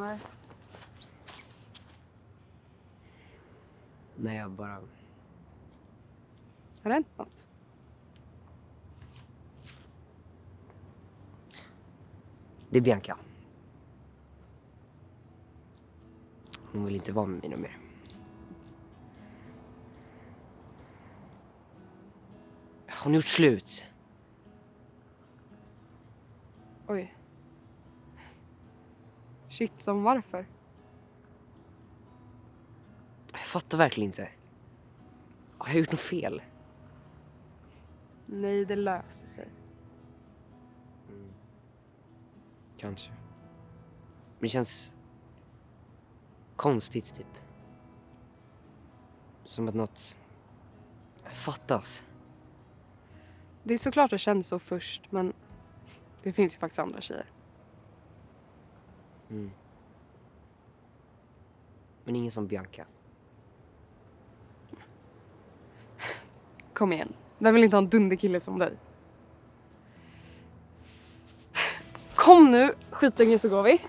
Nej. Nej, jag bara... Har det hänt något? Det är Bianca. Hon vill inte vara med mig mer. Hon har gjort slut. Oj. Shit, som varför? Jag fattar verkligen inte. Har jag gjort något fel? Nej, det löser sig. Kanske. Men det känns konstigt typ. Som att något fattas. Det är såklart det känns så först, men det finns ju faktiskt andra tjejer. Mm. Men ingen som Bianca. Kom igen. Vem vill inte ha en dunderkille som dig? Kom nu, skitunge, så går vi.